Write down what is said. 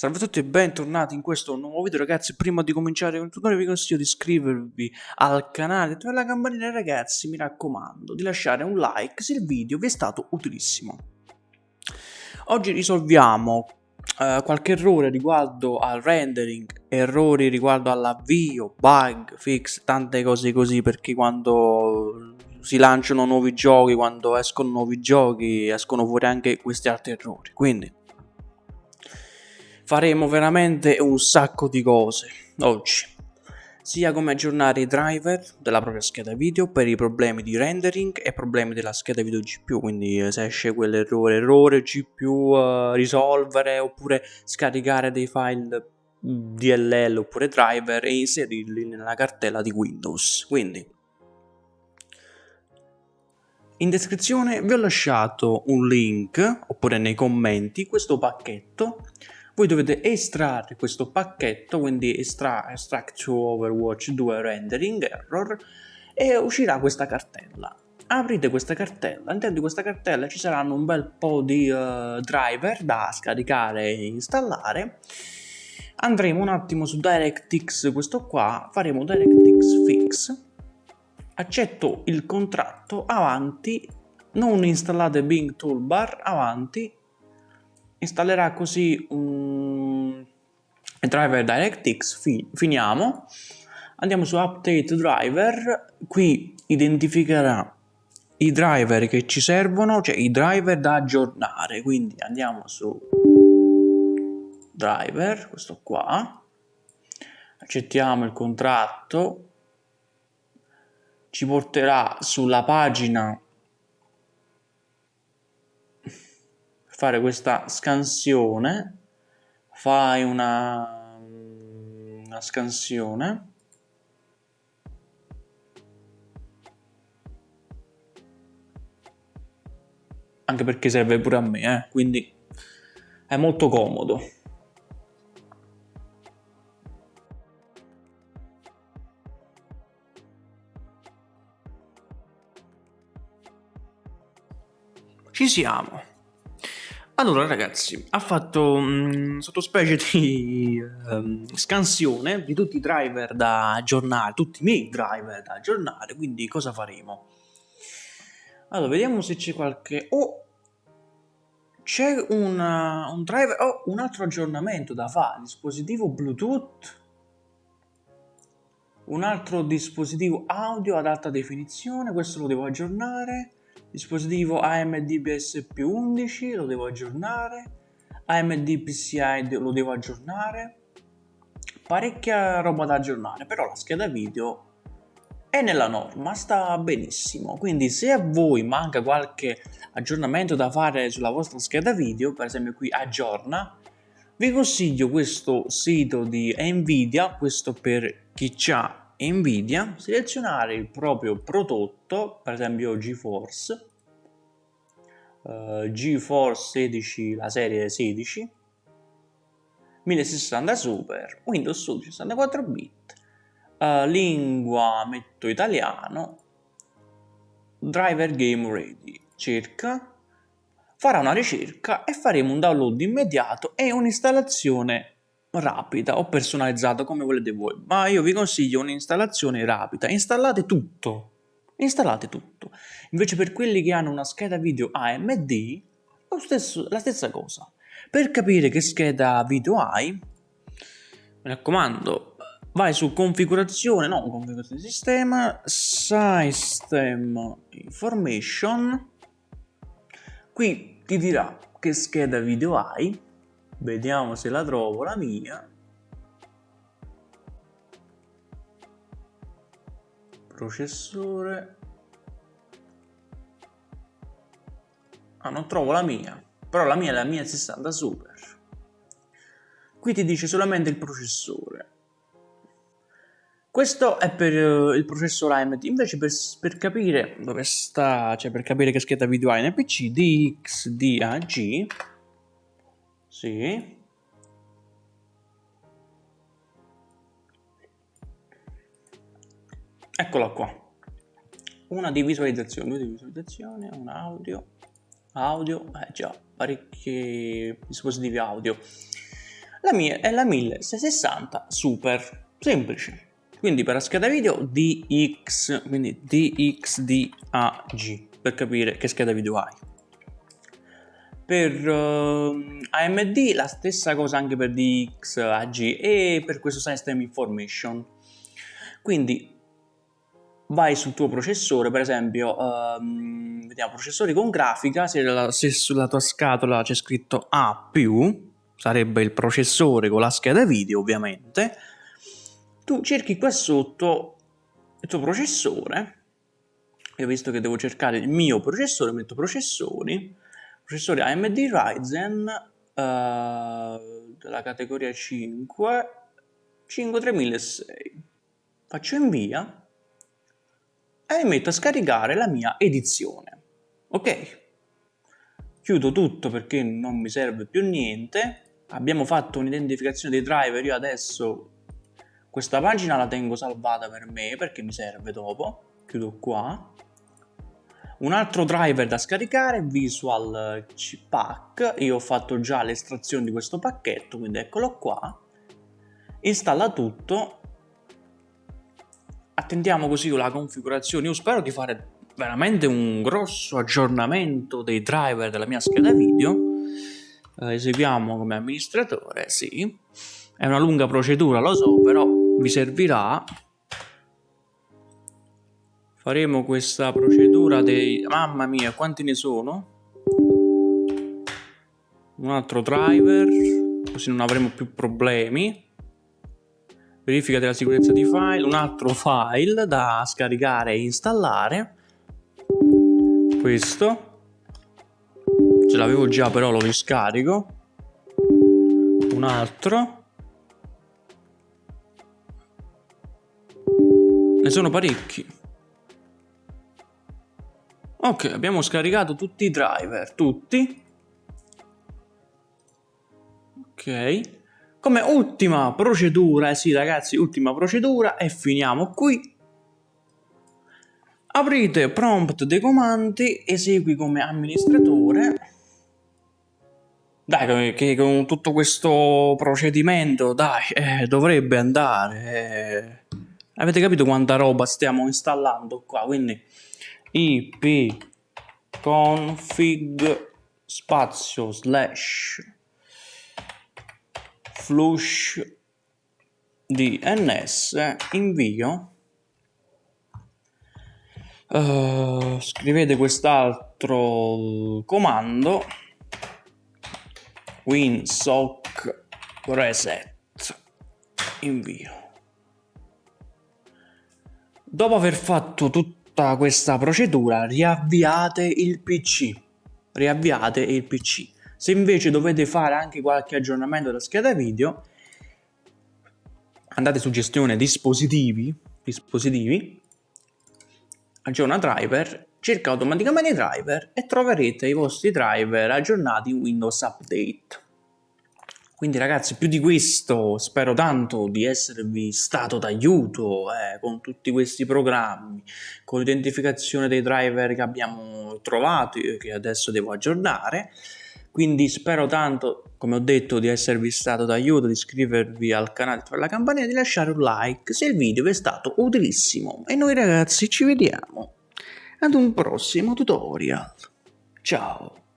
Salve a tutti e bentornati in questo nuovo video ragazzi. Prima di cominciare con il tutorial vi consiglio di iscrivervi al canale Attivare la campanella ragazzi. Mi raccomando Di lasciare un like se il video vi è stato utilissimo. Oggi risolviamo uh, qualche errore riguardo al rendering Errori riguardo all'avvio, bug, fix, tante cose così Perché quando si lanciano nuovi giochi, quando escono nuovi giochi Escono fuori anche questi altri errori. Quindi faremo veramente un sacco di cose oggi. Sia come aggiornare i driver della propria scheda video per i problemi di rendering e problemi della scheda video GPU quindi eh, se esce quell'errore errore GPU uh, risolvere oppure scaricare dei file DLL oppure driver e inserirli nella cartella di Windows. Quindi in descrizione vi ho lasciato un link oppure nei commenti questo pacchetto voi dovete estrarre questo pacchetto, quindi estra extract to Overwatch 2 rendering error e uscirà questa cartella. Aprite questa cartella, all'interno di questa cartella ci saranno un bel po' di uh, driver da scaricare e installare. Andremo un attimo su DirectX, questo qua, faremo DirectX Fix, accetto il contratto, avanti, non installate Bing Toolbar, avanti, installerà così un driver DirectX, fi finiamo, andiamo su Update Driver, qui identificherà i driver che ci servono, cioè i driver da aggiornare, quindi andiamo su driver, questo qua, accettiamo il contratto, ci porterà sulla pagina fare questa scansione. Fai una, una scansione. Anche perché serve pure a me eh? quindi è molto comodo. Ci siamo allora ragazzi, ha fatto um, sottospecie di um, scansione di tutti i driver da aggiornare, tutti i miei driver da aggiornare, quindi cosa faremo? Allora, vediamo se c'è qualche... Oh! C'è un driver... Oh, un altro aggiornamento da fare, dispositivo Bluetooth, un altro dispositivo audio ad alta definizione, questo lo devo aggiornare dispositivo AMD BSP11 lo devo aggiornare. AMD PCI lo devo aggiornare. Parecchia roba da aggiornare però la scheda video è nella norma, sta benissimo. Quindi se a voi manca qualche aggiornamento da fare sulla vostra scheda video per esempio qui aggiorna vi consiglio questo sito di Nvidia questo per chi ha Nvidia, selezionare il proprio prodotto, per esempio GeForce, uh, GeForce 16, la serie 16, 1060 Super, Windows 11 64 bit, uh, lingua metto italiano, driver game ready, cerca, farà una ricerca e faremo un download immediato e un'installazione rapida o personalizzata come volete voi, ma io vi consiglio un'installazione rapida. Installate tutto, installate tutto. Invece per quelli che hanno una scheda video AMD, stesso, la stessa cosa. Per capire che scheda video hai, mi raccomando, vai su configurazione, no, configurazione sistema, system information, qui ti dirà che scheda video hai, vediamo se la trovo la mia. Processore. Ah non trovo la mia. Però la mia è la mia 60 super. Qui ti dice solamente il processore. Questo è per uh, il processore AMD invece per, per, capire dove sta cioè per capire che scheda video hai nel pc DXDAG sì. Eccola qua. Una di visualizzazione, due di visualizzazione, un audio, audio, eh già, parecchi dispositivi audio. La mia è la 1660 Super, semplice. Quindi per la scheda video DX, quindi DXDAG, per capire che scheda video hai. Per uh, AMD la stessa cosa anche per DXAG e per questo System Information. Quindi vai sul tuo processore, per esempio, um, vediamo processori con grafica, se, la, se sulla tua scatola c'è scritto A+, sarebbe il processore con la scheda video ovviamente, tu cerchi qua sotto il tuo processore, io visto che devo cercare il mio processore, metto processori, processore AMD Ryzen uh, della categoria 5, 53006, faccio invia e metto a scaricare la mia edizione. Ok? Chiudo tutto perché non mi serve più niente. Abbiamo fatto un'identificazione dei driver, io adesso questa pagina la tengo salvata per me perché mi serve dopo. Chiudo qua. Un altro driver da scaricare, Visual Pack. Io ho fatto già l'estrazione di questo pacchetto, quindi eccolo qua. Installa tutto attendiamo così la configurazione. Io spero di fare veramente un grosso aggiornamento dei driver della mia scheda video. Eh, eseguiamo come amministratore, sì. È una lunga procedura, lo so, però vi servirà. Faremo questa procedura dei... Mamma mia, quanti ne sono? Un altro driver, così non avremo più problemi. Verifica della sicurezza di file, un altro file da scaricare e installare, questo, ce l'avevo già però lo riscarico, un altro, ne sono parecchi. Ok, abbiamo scaricato tutti i driver, tutti. Ok. Come ultima procedura, eh sì ragazzi, ultima procedura e finiamo qui. Aprite prompt dei comandi, esegui come amministratore. Dai, che con tutto questo procedimento, dai, eh, dovrebbe andare. Eh. Avete capito quanta roba stiamo installando qua? Quindi ip config spazio slash flush DNS invio. Uh, scrivete quest'altro comando. Winsock reset invio. Dopo aver fatto tutta questa procedura riavviate il pc riavviate il pc se invece dovete fare anche qualche aggiornamento della scheda video, andate su gestione dispositivi, dispositivi aggiorna driver, cerca automaticamente i driver e troverete i vostri driver aggiornati in Windows Update. Quindi ragazzi, più di questo, spero tanto di esservi stato d'aiuto eh, con tutti questi programmi, con l'identificazione dei driver che abbiamo trovato e che adesso devo aggiornare. Quindi spero tanto, come ho detto, di esservi stato d'aiuto, di iscrivervi al canale, di la campanella e di lasciare un like se il video vi è stato utilissimo. E noi ragazzi ci vediamo ad un prossimo tutorial. Ciao!